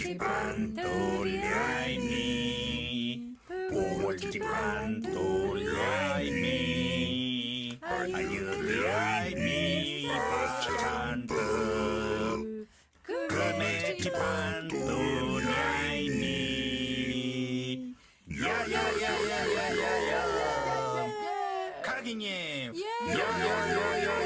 반돌라이니 꼬물지반돌라이니 아유라이니 바찬부 금액지반돌라이니 야야야야야야야 카기님 야야야야